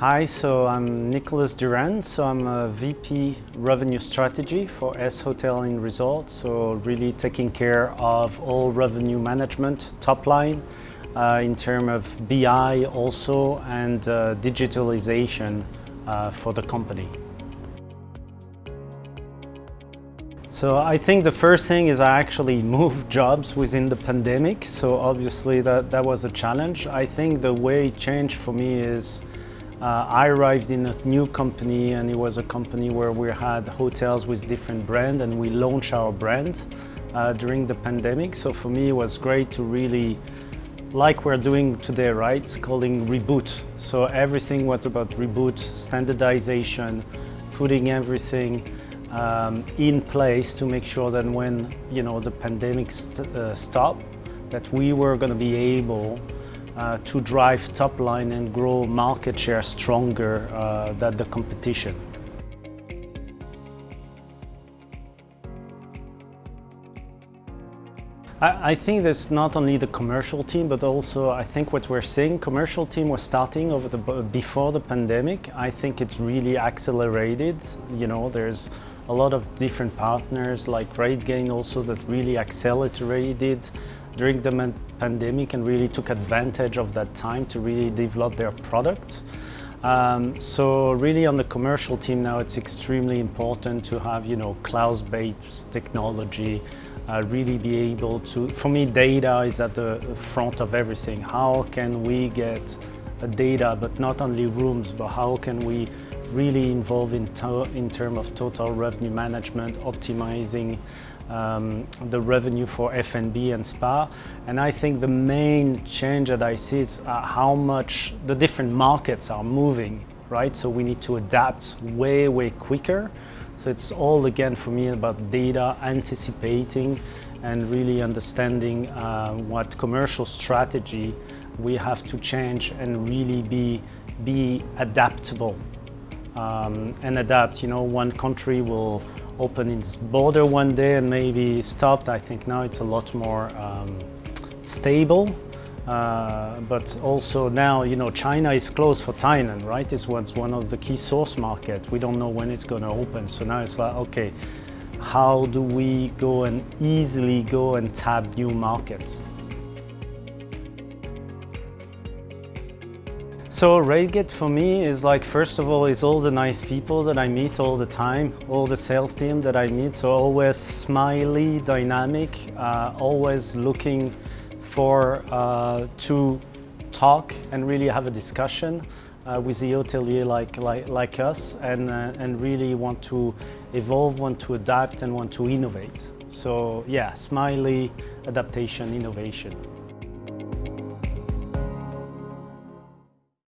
Hi, so I'm Nicolas Duran. So I'm a VP Revenue Strategy for S Hotel and Resort. So really taking care of all revenue management, top line, uh, in terms of BI also and uh, digitalization uh, for the company. So I think the first thing is I actually moved jobs within the pandemic. So obviously that, that was a challenge. I think the way it changed for me is uh, I arrived in a new company and it was a company where we had hotels with different brands and we launched our brand uh, during the pandemic. So for me it was great to really, like we're doing today, right? It's calling reboot. So everything was about reboot, standardization, putting everything um, in place to make sure that when you know the pandemic st uh, stopped, that we were going to be able uh, to drive top line and grow market share stronger uh, than the competition. I, think there's not only the commercial team, but also I think what we're seeing, commercial team was starting over the before the pandemic. I think it's really accelerated. You know, there's a lot of different partners like RateGain also that really accelerated during the pandemic and really took advantage of that time to really develop their product. Um, so really on the commercial team now it's extremely important to have you know cloud-based technology uh, really be able to for me data is at the front of everything how can we get data but not only rooms but how can we really involved in, in terms of total revenue management optimizing um, the revenue for F&B and spa. And I think the main change that I see is uh, how much the different markets are moving, right? So we need to adapt way, way quicker. So it's all again for me about data, anticipating and really understanding uh, what commercial strategy we have to change and really be, be adaptable um, and adapt. You know, one country will open its border one day and maybe stopped. I think now it's a lot more um, stable. Uh, but also now, you know, China is closed for Thailand, right? It's one of the key source market. We don't know when it's going to open. So now it's like, okay, how do we go and easily go and tap new markets? So RateGain for me is like, first of all, is all the nice people that I meet all the time, all the sales team that I meet. So always smiley, dynamic, uh, always looking for uh, to talk and really have a discussion uh, with the hotelier like, like, like us and, uh, and really want to evolve, want to adapt and want to innovate. So yeah, smiley, adaptation, innovation.